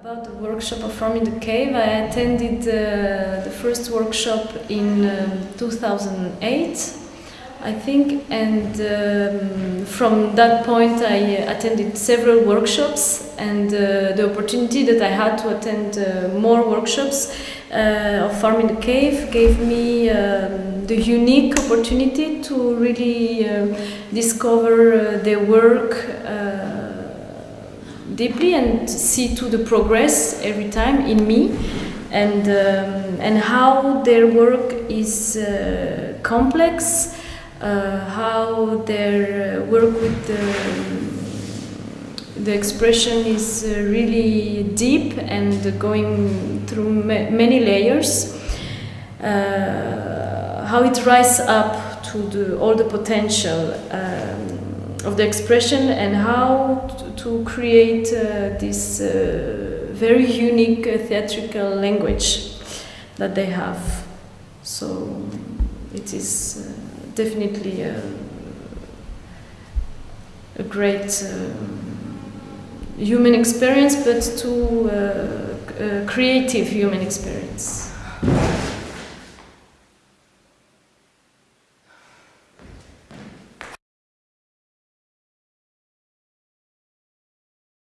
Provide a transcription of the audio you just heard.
About the workshop of Farm in the Cave, I attended uh, the first workshop in um, 2008, I think, and um, from that point I attended several workshops, and uh, the opportunity that I had to attend uh, more workshops uh, of Farm in the Cave gave me um, the unique opportunity to really um, discover uh, their work uh, deeply and see to the progress every time in me. And um, and how their work is uh, complex uh, how their uh, work with the, the expression is uh, really deep and going through ma many layers. Uh, how it rises up to the, all the potential um, of the expression and how to create uh, this uh, very unique uh, theatrical language that they have. So it is definitely a, a great human experience, but to uh, creative human experience.